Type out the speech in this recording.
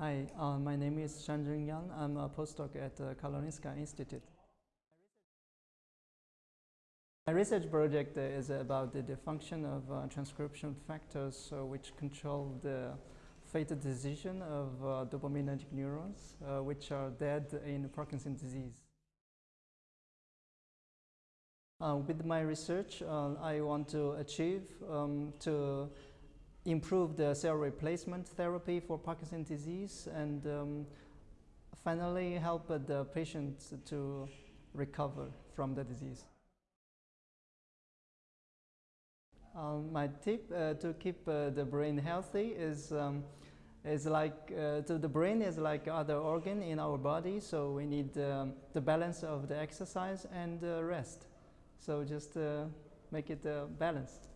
Hi, uh, my name is Shanjun Yang. I'm a postdoc at the Karolinska Institute. My research project is about the, the function of uh, transcription factors uh, which control the fatal decision of uh, dopaminergic neurons, uh, which are dead in Parkinson's disease. Uh, with my research, I want to achieve um, to improve the cell replacement therapy for Parkinson's disease and um, finally help the patients to recover from the disease. Um, my tip uh, to keep uh, the brain healthy is um, is like uh, the brain is like other organ in our body, so we need um, the balance of the exercise and uh, rest. So just uh, make it uh, balanced.